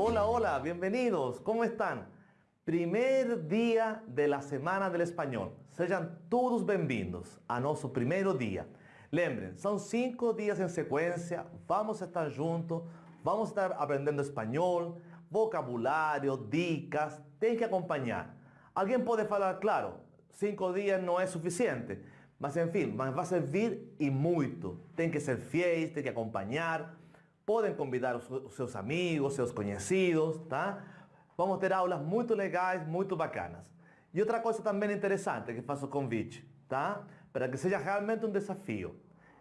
Hola, hola, bienvenidos, ¿cómo están? Primeiro dia da Semana do Espanhol. Sejam todos bem-vindos a nosso primeiro dia. Lembrem, são cinco dias em sequência, vamos estar juntos, vamos estar aprendendo espanhol, vocabulário, dicas, tem que acompanhar. Alguém pode falar, claro, cinco dias não é suficiente, mas enfim, mas vai servir e muito. Tem que ser fiéis, tem que acompanhar, podem convidar os seus amigos, seus conhecidos, tá? Vamos ter aulas muito legais, muito bacanas. E outra coisa também interessante que faço convite, tá? Para que seja realmente um desafio.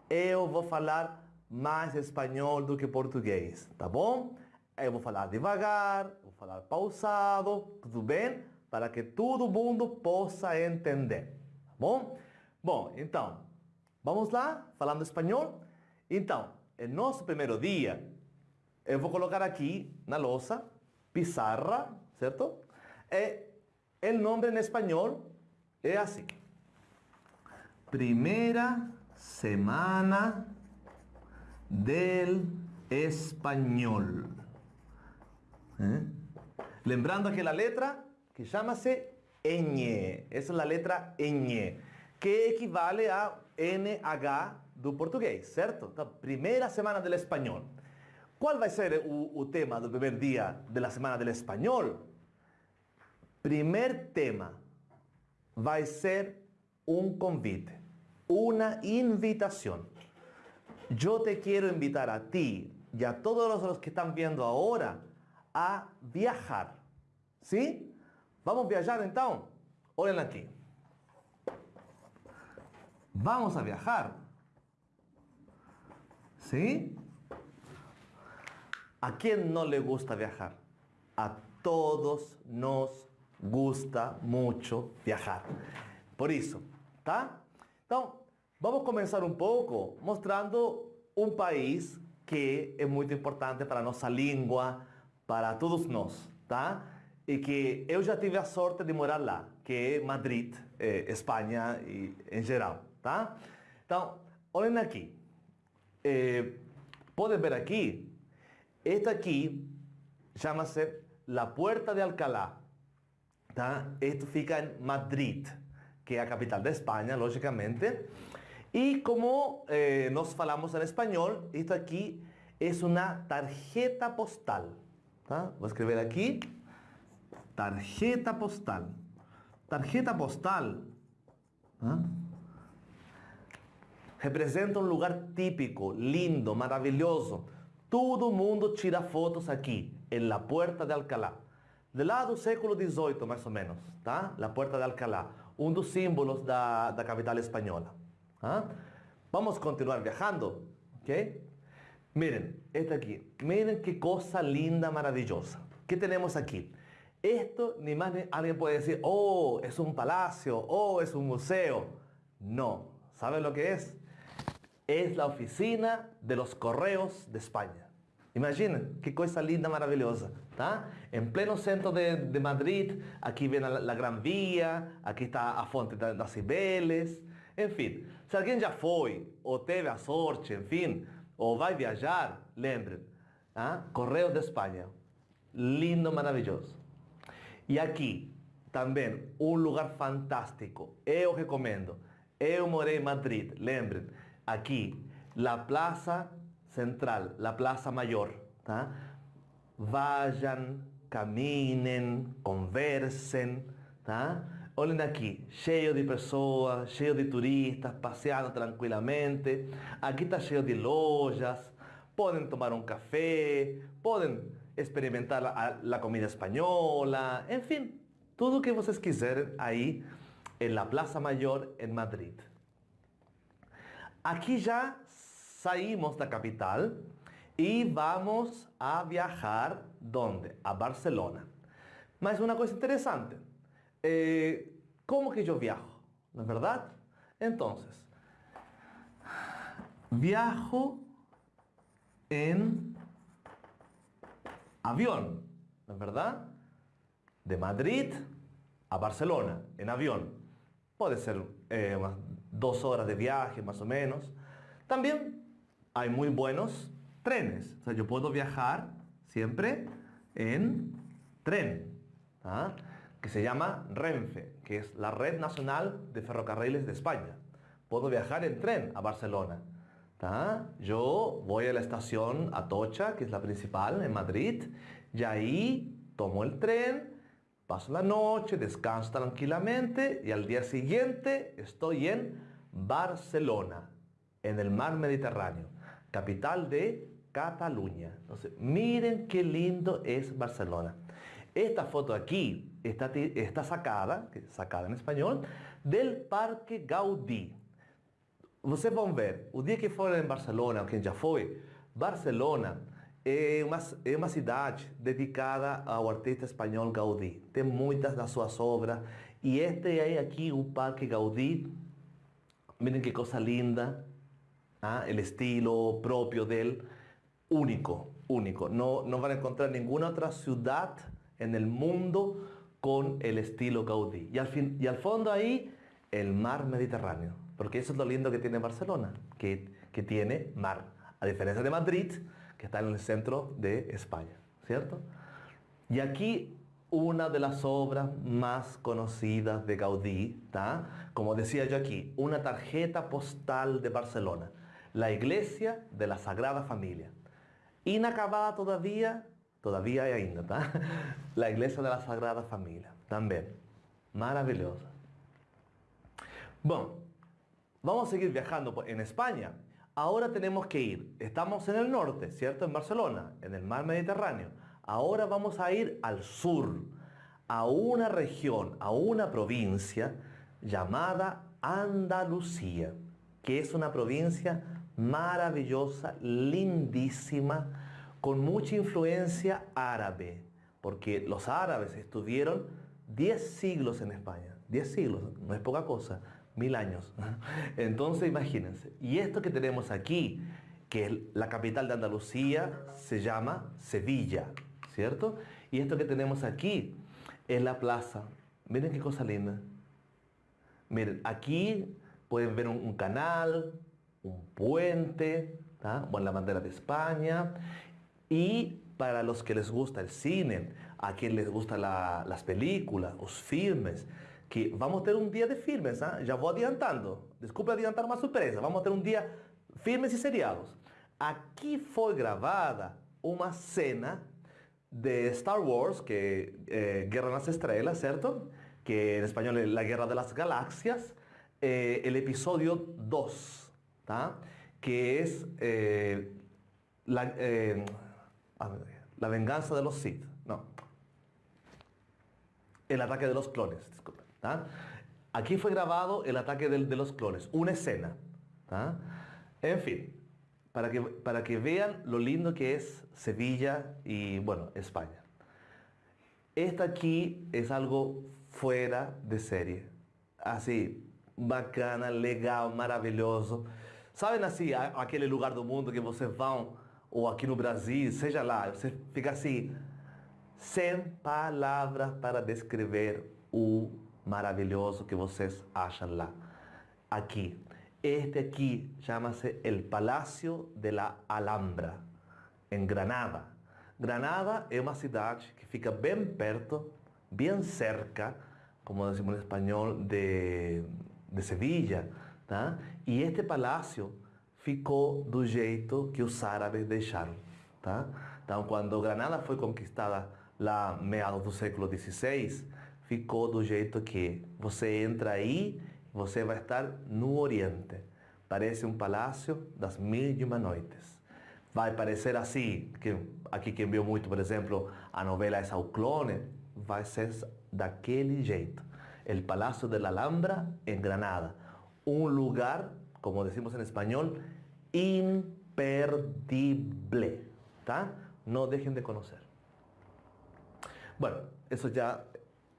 Eu vou falar mais espanhol do que português, tá bom? Eu vou falar devagar, vou falar pausado, tudo bem? Para que todo mundo possa entender, tá bom? Bom, então, vamos lá, falando espanhol? Então, em nosso primeiro dia, eu vou colocar aqui na lousa pizarra, ¿cierto? Eh, el nombre en español es así. Primera semana del español. ¿Eh? Lembrando que la letra que llámase ñ, esa es la letra ñ, que equivale a NH do portugués, ¿cierto? primera semana del español. ¿Cuál va a ser el tema del primer día de la Semana del Español? Primer tema va a ser un convite, una invitación. Yo te quiero invitar a ti y a todos los que están viendo ahora a viajar. ¿Sí? Vamos a viajar entonces. Oren aquí. Vamos a viajar. ¿Sí? ¿A quién no le gusta viajar? A todos nos gusta mucho viajar. Por eso, ¿está? Entonces, vamos a comenzar un poco mostrando un país que es muy importante para nuestra lengua, para todos nós, tá? E que eu já tive a sorte de morar lá, que é Madrid, eh, Espanha e em geral, tá? Então, olhem aqui. Eh, podem ver aqui esta aquí llama-se la Puerta de Alcalá. Esto fica en Madrid, que es la capital de España, lógicamente. Y como eh, nos falamos en español, esto aquí es una tarjeta postal. Voy a escribir aquí, tarjeta postal. Tarjeta postal representa un lugar típico, lindo, maravilloso, todo mundo tira fotos aqui, em la Puerta de Alcalá. De lá do século XVIII, mais ou menos, tá? La Puerta de Alcalá, um dos símbolos da, da capital espanhola. ¿ah? Vamos continuar viajando, ok? Miren, esta aqui. Miren que coisa linda, maravilhosa. que temos aqui? Esto, ni más ni alguien puede decir, oh, es un palacio, oh, es un museo. No. ¿Saben lo que es? Es la oficina de los correos de España. Imaginen, qué cosa linda, maravillosa. ¿tá? En pleno centro de, Madrid, aquí viene la, Gran Vía, aquí está a Fonte das Cibeles, en fin. Si alguien ya fue, o teve a sorte, en fin, o va a viajar, lembren, ¿ah? Correos de España. Lindo, maravilloso. Y aquí, también, un lugar fantástico. Yo recomiendo. Yo moré en Madrid, lembren aquí, la plaza central, la plaza mayor. Vayan, caminen, conversen. ¿tá? Olhem aqui, cheio de pessoas, cheio de turistas, passeando tranquilamente. Aqui está cheio de lojas. Podem tomar um café, podem experimentar a, a comida espanhola, enfim, tudo o que vocês quiserem aí la Plaza Mayor em Madrid. Aquí ya salimos de la capital y vamos a viajar, ¿dónde? A Barcelona. Mas una cosa interesante, eh, ¿cómo que yo viajo? ¿No es verdad? Entonces, viajo en avión, ¿no es verdad? De Madrid a Barcelona, en avión. Puede ser eh, dos horas de viaje más o menos. También hay muy buenos trenes. O sea, yo puedo viajar siempre en tren, ¿ah? que se llama Renfe, que es la Red Nacional de Ferrocarriles de España. Puedo viajar en tren a Barcelona. Yo voy a la estación Atocha, que es la principal en Madrid, y ahí tomo el tren, paso la noche, descanso tranquilamente y al día siguiente estoy en Barcelona, en el mar Mediterráneo, capital de Cataluña. Miren qué lindo es Barcelona. Esta foto aquí está, está sacada, sacada en español, del Parque Gaudí. Vocês vão ver, o dia que forem em Barcelona, quem já foi, Barcelona é uma, é uma cidade dedicada ao artista espanhol Gaudí. Tem muitas das suas obras. E este é aqui o Parque Gaudí. Miren que coisa linda. ¿ah? El estilo propio dele, único, único. No, no van a encontrar ninguna otra ciudad en el mundo con el estilo Gaudí. Y al, fin, y al fondo ahí, el mar Mediterráneo. Porque eso es lo lindo que tiene Barcelona, que, que tiene mar. A diferencia de Madrid, que está en el centro de España, ¿cierto? Y aquí una de las obras más conocidas de Gaudí, como decía yo aquí, una tarjeta postal de Barcelona, la iglesia de la Sagrada Familia. Inacabada todavía, todavía hay ainda, ¿tá? la iglesia de la Sagrada Familia, también. Maravillosa. Bueno, Vamos a seguir viajando en España. Ahora tenemos que ir. Estamos en el norte, ¿cierto? En Barcelona, en el mar Mediterráneo. Ahora vamos a ir al sur, a una región, a una provincia llamada Andalucía, que es una provincia maravillosa, lindísima, con mucha influencia árabe, porque los árabes estuvieron 10 siglos en España. 10 siglos, no es poca cosa mil años. Entonces imagínense, y esto que tenemos aquí, que es la capital de Andalucía, se llama Sevilla, ¿cierto? Y esto que tenemos aquí es la plaza. Miren qué cosa linda. Miren, aquí pueden ver un, canal, un puente, bueno, la bandera de España. Y para los que les gusta el cine, a quien les gustan las películas, los filmes, que vamos a tener un día de filmes, ¿ah? ya voy adiantando, desculpe adiantar una sorpresa, vamos a tener un día filmes y seriados. Aquí fue grabada una escena de Star Wars, que eh, Guerra de las Estrellas, ¿cierto? Que en español es La Guerra de las Galaxias, eh, el episodio 2, que es eh, la, la venganza de los Sith, no, el ataque de los clones, disculpen. Aquí fue grabado el ataque de, los clones, una escena. En fin, para que, para que vean lo lindo que es Sevilla y, bueno, España. Esta aquí es algo fuera de serie. Así, bacana, legal, maravilloso. Saben así, aquele lugar do mundo que vocês vão, ou aqui no Brasil, seja lá, você fica assim, sem palavras para descrever o maravilloso que vocês acham lá. Aquí. Este aquí llama-se el Palacio de la Alhambra, en Granada. Granada é uma cidade que fica bem perto, bem cerca, como decimos en español, de, de Sevilla. Tá? E este palácio ficou do jeito que os árabes deixaram. Tá? Então, quando Granada foi conquistada lá meados do século XVI, ficou do jeito que você entra aí, você vai estar no Oriente. Parece um palácio das mil e uma noites. Vai parecer assim, que aqui quem viu muito, por exemplo, a novela Essa o Clone, vai ser daquele jeito. El Palacio de la Alhambra em Granada. Um lugar, como decimos em espanhol, imperdible. ¿tá? Não deixem de conhecer. Bueno, eso ya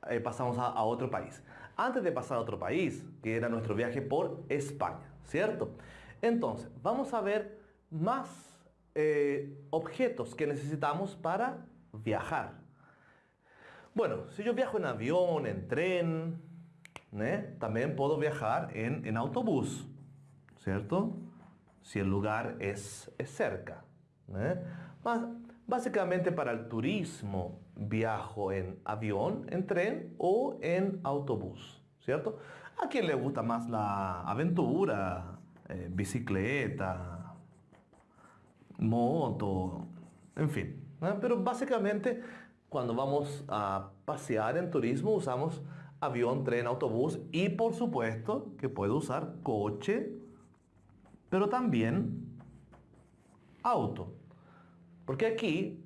eh, pasamos a, otro país. Antes de pasar a otro país, que era nuestro viaje por España, ¿cierto? Entonces, vamos a ver más eh, objetos que necesitamos para viajar. Bueno, si yo viajo en avión, en tren, ¿eh? también puedo viajar en, autobús, ¿cierto? Si el lugar es, cerca. Básicamente para el turismo viajo en avión, en tren o en autobús, ¿cierto? A quien le gusta más la aventura, eh, bicicleta, moto, en fin. Pero básicamente cuando vamos a pasear en turismo usamos avión, tren, autobús y por supuesto que puede usar coche, pero también auto. Porque aquí,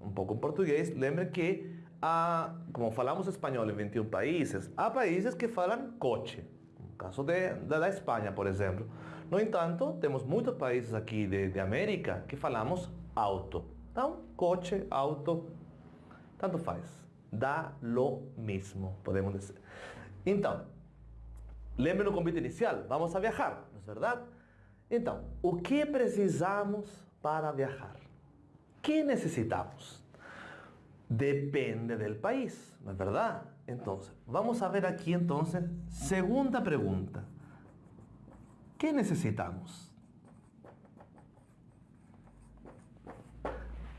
un pouco em português, lembre que, há, como falamos espanhol em 21 países, há países que falam coche. No caso de, da Espanha, por exemplo. No entanto, temos muitos países aqui de, de América que falamos auto. Então, coche, auto, tanto faz. Dá lo mesmo, podemos dizer. Então, lembre no convite inicial, vamos a viajar, não é verdade? Então, o que precisamos para viajar? ¿Qué necesitamos? Depende del país, ¿no es verdad? Entonces, vamos a ver aquí entonces, segunda pregunta. ¿Qué necesitamos?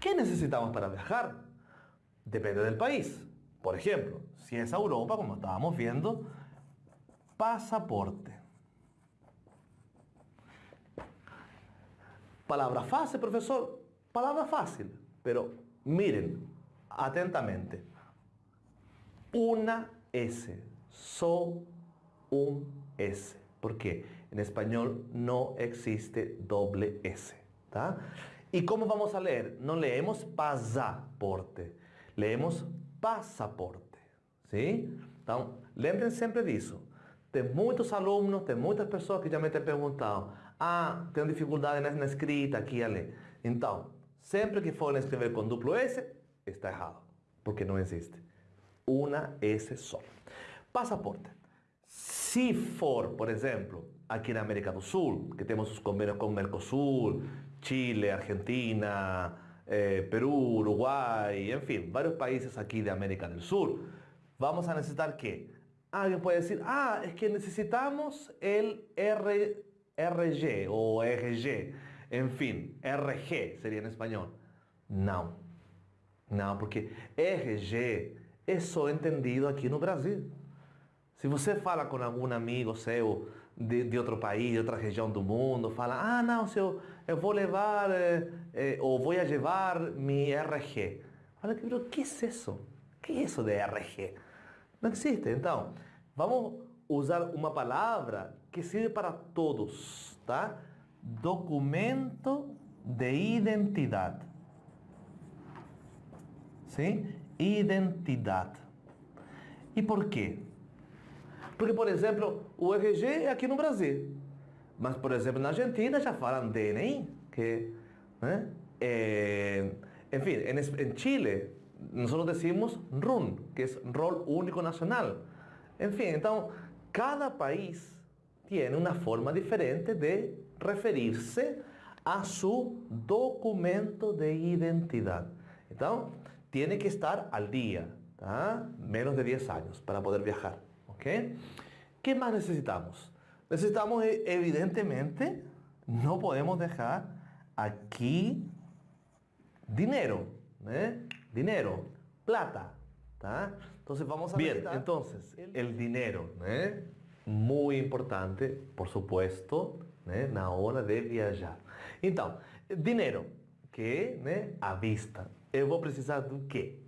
¿Qué necesitamos para viajar? Depende del país. Por ejemplo, si es a Europa, como estábamos viendo, pasaporte. Palabra fácil, profesor. Palabra fácil, pero miren atentamente. Una S, so un S. ¿Por qué? En español no existe doble S. ¿Y cómo vamos a leer? No leemos pasaporte, leemos pasaporte. ¿Sí? Então, lembrem sempre disso. Tem muitos alunos, tem muitas pessoas que já me têm perguntado, ah, tenho dificuldade na escrita aqui e ali. Então, Siempre que fueran escribir con duplo S, está errado, porque no existe. Una S solo. Pasaporte. Si for, por ejemplo, aquí en América del Sur, que tenemos sus convenios con Mercosur, Chile, Argentina, eh, Perú, Uruguay, en fin, varios países aquí de América del Sur, vamos a necesitar que alguien puede decir, ah, es que necesitamos el R, RG o RG en fin, RG sería en español. No, no, porque RG es solo entendido aquí en Brasil. Si você fala con algún amigo seu de, de outro país, de outra região do mundo, fala, ah, não, se eu, vou levar, eh, eh, ou vou levar mi RG. Fala, pero que é isso? Que é isso de RG? Não existe. Então, vamos usar uma palavra que sirve para todos, tá? Documento de identidad. ¿Sí? Identidad. ¿Y por qué? Porque, por exemplo, o RG é aqui no Brasil. Mas, por exemplo, na Argentina já falam DNI, que, né? É, enfim, em, Chile, nós decimos RUN, que é Rol Único Nacional. Enfim, então, cada país tem uma forma diferente de referirse a su documento de identidad. Entonces, tiene que estar al día, menos de 10 años para poder viajar. ¿Qué más necesitamos? Necesitamos, eh, evidentemente, no podemos dejar aquí dinero, ¿eh? dinero, plata. Entonces vamos a Bien, entonces, el dinero, ¿eh? muy importante, por supuesto, né, na hora de viajar. Então, dinheiro, que né, à vista. Eu vou precisar do quê?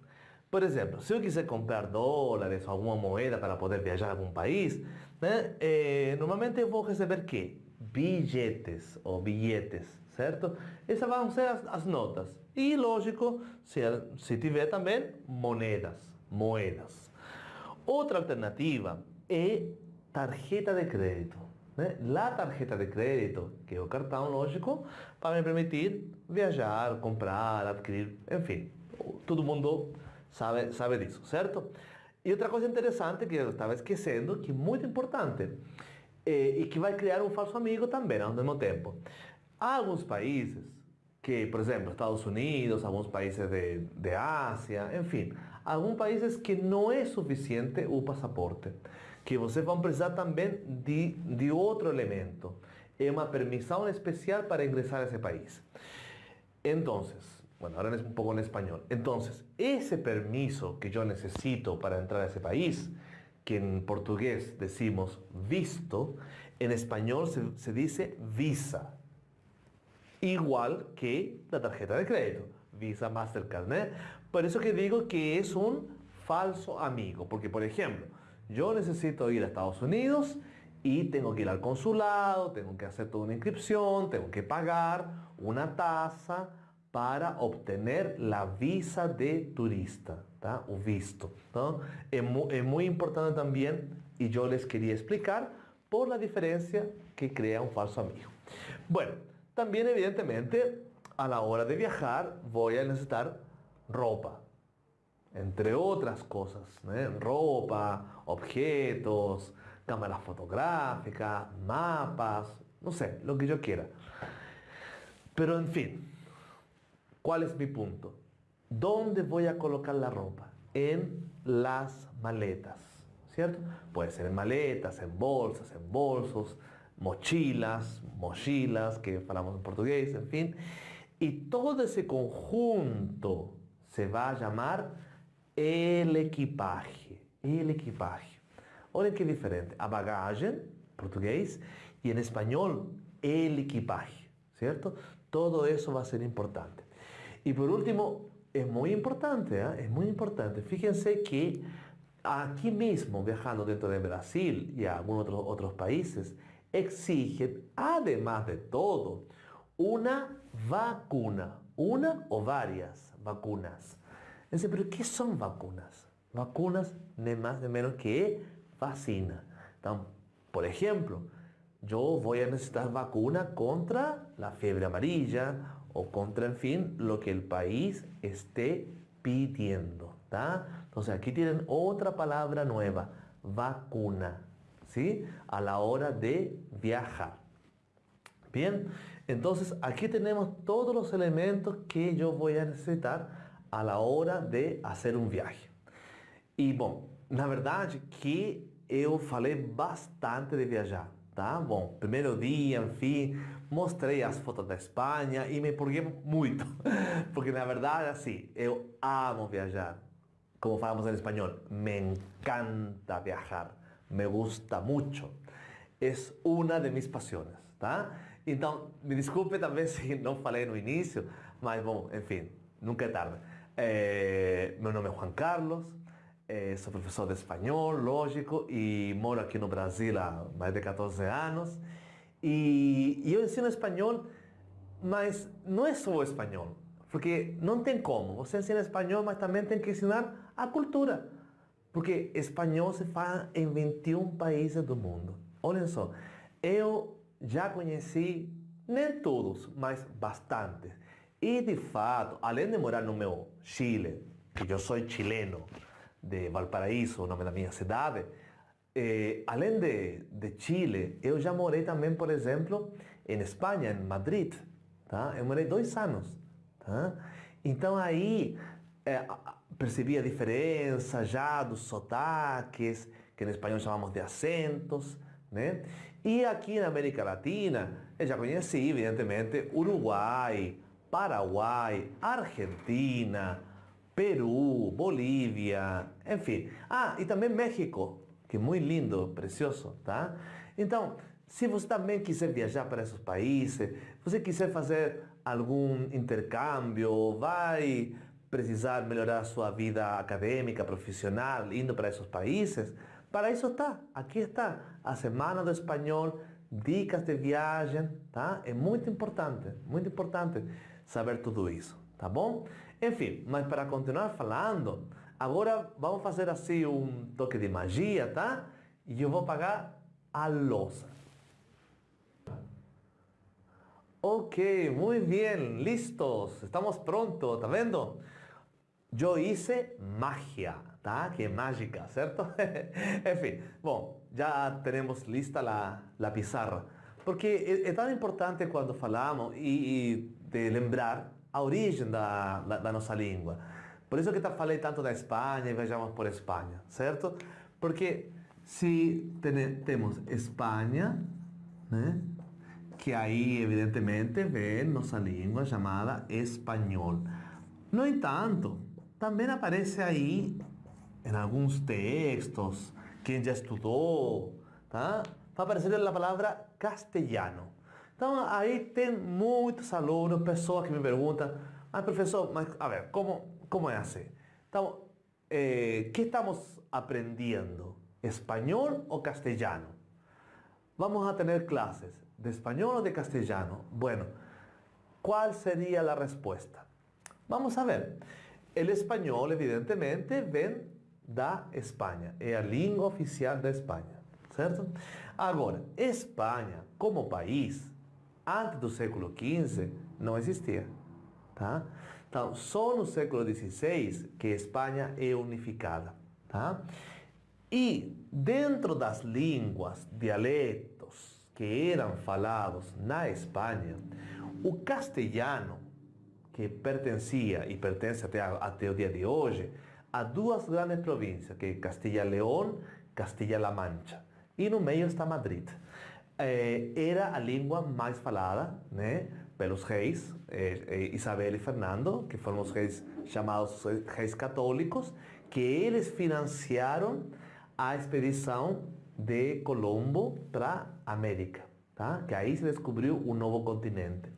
Por exemplo, se eu quiser comprar dólares ou alguma moeda para poder viajar a algum país, né, eh, normalmente eu vou receber quê? Bilhetes ou bilhetes, certo? Essas vão ser as, as notas. E, lógico, se, se tiver também moedas, moedas. Outra alternativa é tarjeta de crédito. Né, la tarjeta de crédito, que é o cartão lógico, para me permitir viajar, comprar, adquirir, enfim, todo mundo sabe, sabe disso, certo? E outra coisa interessante que eu estava esquecendo, que é muito importante, é, e que vai criar um falso amigo também ao mesmo tempo. Há alguns países que, por exemplo, Estados Unidos, alguns países de, de Ásia, enfim, alguns países que não é suficiente o passaporte que vocês vão precisar também de, de outro elemento. É uma permissão especial para ingressar a esse país. Então, Bueno, ahora es un poco en español. Entonces, ese permiso que yo necesito para entrar a ese país, que en portugués decimos visto, en español se, dice visa. Igual que la tarjeta de crédito, Visa, Mastercard. ¿eh? Por eso que digo que es un falso amigo, porque por ejemplo, yo necesito ir a Estados Unidos y tengo que ir al consulado, tengo que hacer toda una inscripción, tengo que pagar una tasa para obtener la visa de turista, o visto. Es muy importante también y yo les quería explicar por la diferencia que crea un falso amigo. Bueno, también evidentemente a la hora de viajar voy a necesitar ropa, entre otras cosas, ropa, objetos, cámaras fotográficas, mapas, no sé, lo que yo quiera. Pero en fin, ¿cuál es mi punto? ¿Dónde voy a colocar la ropa? En las maletas, ¿cierto? Puede ser en maletas, en bolsas, en bolsos, mochilas, mochilas, que hablamos en portugués, en fin. Y todo ese conjunto se va a llamar el equipaje, el equipaje. Olha que diferente. A bagagem, português, e em espanhol, el equipaje, ¿cierto? Todo eso va a ser importante. Y por último, es muy importante, ¿eh? es muy importante. Fíjense que aquí mismo, viajando dentro de Brasil y a algunos otros, otros países, exigen, además de todo, una vacuna, una o varias vacunas. ¿Pero qué son vacunas? Vacunas, ni más ni menos que vacina. Por ejemplo, yo voy a necesitar vacuna contra la fiebre amarilla o contra, en fin, lo que el país esté pidiendo. Entonces aquí tienen otra palabra nueva, vacuna, ¿sí? A la hora de viajar. Bien, entonces aquí tenemos todos los elementos que yo voy a necesitar a la hora de hacer un viaje. Y bueno, na verdade que eu falei bastante de viajar, tá? Bom, primeiro dia, enfim, mostrei as fotos da Espanha e me empolguei muito, porque na verdade, assim, eu amo viajar. Como falamos em espanhol, me encanta viajar, me gusta mucho. É uma de mis pasiones, tá? Então, me desculpe também se não falei no início, mas bom, enfim, nunca é tarde. É, meu nome é Juan Carlos, Eh, soy profesor de español, lógico, y moro aquí en Brasil há más de 14 años. Y yo enseño español, mas no es solo español, porque no tem como. Você ensina espanhol, mas também tem que ensinar a cultura. Porque espanhol se fala em 21 países do mundo. Olhem só, eu já conheci, nem todos, mas bastantes. E de fato, além de morar no meu Chile, que eu sou chileno, de Valparaíso, o nome da minha cidade, eh, além de, de Chile, eu já morei também, por exemplo, em Espanha, em Madrid. Tá? Eu morei dois anos. Tá? Então aí é, percebi a diferença já dos sotaques, que em espanhol chamamos de acentos. Né? E aqui na América Latina, eu já conheci, evidentemente, Uruguai, Paraguai, Argentina, Perú, Bolívia, enfim. Ah, e também México, que é muito lindo, precioso, tá? Então, se você também quiser viajar para esses países, você quiser fazer algum intercâmbio, vai precisar melhorar sua vida acadêmica, profissional, indo para esses países, para isso está, aqui está a Semana do Espanhol, dicas de viagem, tá? É muito importante, muito importante saber tudo isso, tá bom? Enfim, mas para continuar falando, agora vamos fazer assim um toque de magia, tá? E eu vou pagar a louça. Ok, muito bem, listos, estamos prontos, tá vendo? Eu hice magia, tá? Que mágica, certo? Enfim, bom, já temos lista a, a pizarra. Porque é tão importante quando falamos e de lembrar a origem da, da, nossa língua. Por isso que eu falei tanto da Espanha e vejamos por Espanha, certo? Porque se tem, temos Espanha, que aí evidentemente vem nossa língua chamada espanhol. No entanto, também aparece aí em alguns textos, quem já estudou, tá? vai aparecer a palavra castelhano. Então aí tem muitos alunos, pessoas que me perguntam, mas professor, mas a ver, como, como é assim? Então, eh, estamos aprendendo? ¿Espanhol ou castelhano? Vamos a tener clases de español o de castellano. Bueno, ¿cuál sería la respuesta? Vamos a ver. El español, evidentemente, ven da Espanha. É a língua oficial da Espanha, certo? Agora, Espanha, como país, antes do século XV, não existia, tá? Então, só no século XVI que Espanha é unificada, tá? E dentro das línguas, dialetos que eram falados na Espanha, o castelhano, que pertencia e pertence até, até o dia de hoje, a duas grandes províncias, que é Castilla-León, Castilla-La Mancha. E no meio está Madrid. Eh, era a língua mais falada né, pelos reis, eh, eh, Isabel e Fernando, que foram os reis chamados reis católicos, que eles financiaram a expedição de Colombo para a América, tá? que aí se descobriu um novo continente.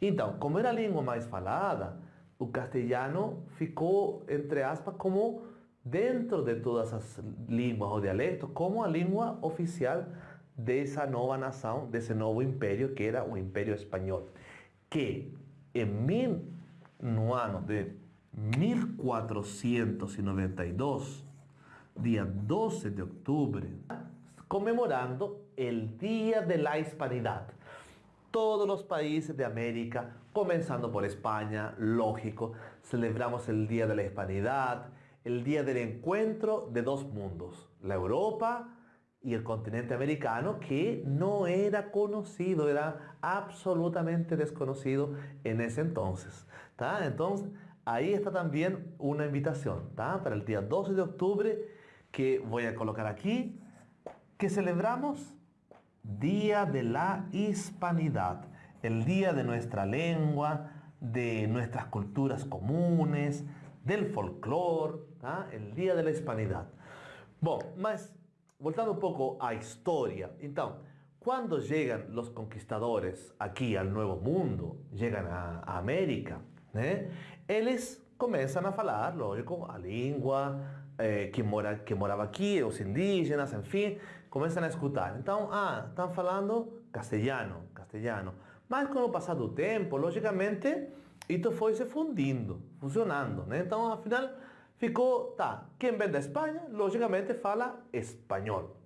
Então, como era a língua mais falada, o castelhano ficou, entre aspas, como dentro de todas as línguas ou dialetos, como a língua oficial dessa nova nação, desse novo império que era o Império Espanhol, que em mil, no ano de 1492, dia 12 de outubro, comemorando o Dia de la Hispanidad. Todos os países de América, começando por Espanha, lógico, celebramos o Dia de la Hispanidad, o Dia del Encuentro de dois mundos, a Europa e o continente americano, que não era conhecido, era absolutamente desconhecido en ese entonces. Entonces, ahí está también una invitación para el día 12 de octubre que voy a colocar aquí, que celebramos Día de la Hispanidad, el día de nuestra lengua, de nuestras culturas comunes, del folclore, el día de la hispanidad. Bueno, mas voltando un poco a historia, entonces, cuando llegan los conquistadores aquí al Nuevo Mundo, a, a América, ¿eh? ellos comienzan a hablar, lógico, a lengua, eh, que, mora, que morava aqui, os indígenas, enfim, começam a escutar. Então, ah, estão falando castelhano, castelhano. Mas com o passar do tempo, logicamente, isso foi se fundindo, funcionando. Né? Então, afinal, ficou, quem vem da Espanha, logicamente fala espanhol.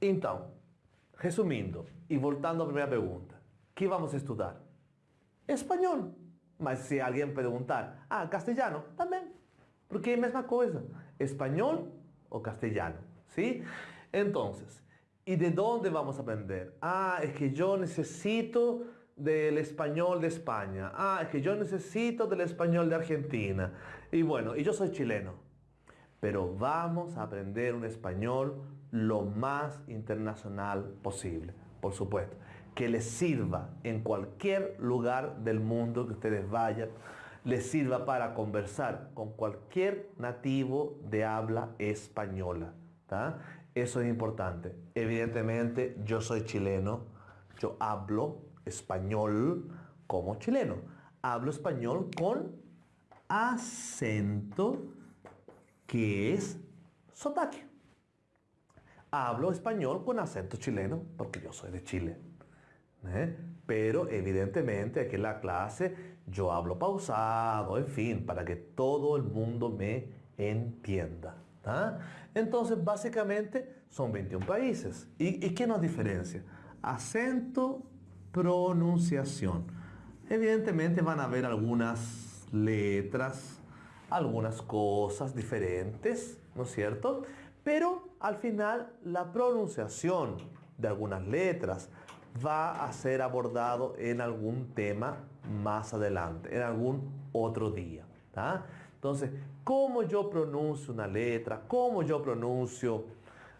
Então, resumindo, e voltando à primeira pergunta, que vamos estudar? Espanhol. Mas se alguém perguntar, ah, castelhano, também. Porque é a mesma coisa español o castellano, ¿sí? Entonces, ¿y de dónde vamos aprender? Ah, es que yo necesito del español de España. Ah, que yo necesito del español de Argentina. Y bueno, y yo soy chileno. Pero vamos a aprender un español lo más internacional posible, por supuesto. Que les sirva en cualquier lugar del mundo que ustedes vayan les sirva para conversar con cualquier nativo de habla española. Eso es importante. Evidentemente, yo soy chileno, yo hablo español como chileno. Hablo español con acento que es sotaque. Hablo español con acento chileno porque yo soy de Chile. ¿eh? Pero evidentemente aquí en la clase yo hablo pausado, en fin, para que todo el mundo me entienda. Entonces, básicamente, son 21 países. ¿Y, qué nos diferencia? Acento, pronunciación. Evidentemente van a haber algunas letras, algunas cosas diferentes, ¿no es cierto? Pero al final la pronunciación de algunas letras va a ser abordado en algún tema más adelante, en algún otro día. Entonces, cómo yo pronuncio una letra, cómo yo pronuncio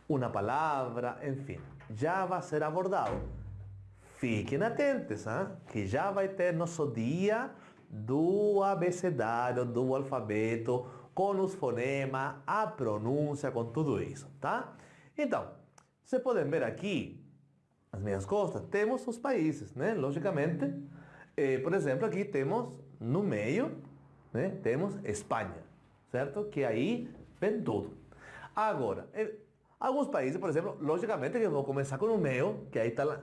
una palabra, en fin, ya va a ser abordado. Fiquen atentos, ¿ah? que ya va a tener nuestro día do abecedário, do alfabeto, com os fonemas, a pronúncia, com tudo isso, tá? Então, vocês podem ver aqui, as minhas costas, temos os países, né? Logicamente, eh, por exemplo, aqui temos no meio, né? Temos Espanha, certo? Que aí vem tudo. Agora, eh, alguns países, por exemplo, logicamente que eu vou começar com o meu, que aí está,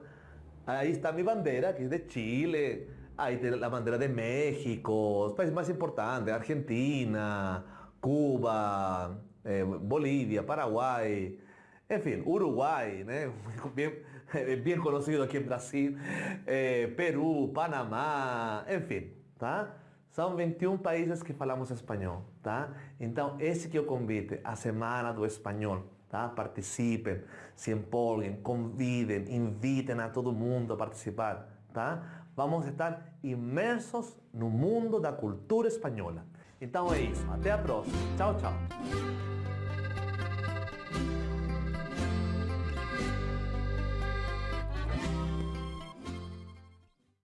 aí está minha bandeira, que é de Chile, Ahí tiene la bandera de México, los países más importantes, Argentina, Cuba, eh, Bolivia, Paraguay, en fin, Uruguay, bien, bien, conocido aquí en Brasil, eh, Perú, Panamá, en fin, ¿tá? São 21 países que falamos espanhol, tá? Então, esse que é o convite, a Semana do Espanhol, tá? Participem, se empolguem, convidem, invitem a todo mundo a participar, vamos a estar inmersos no mundo da cultura espanhola. Então é isso. Até a próxima. Tchau, tchau.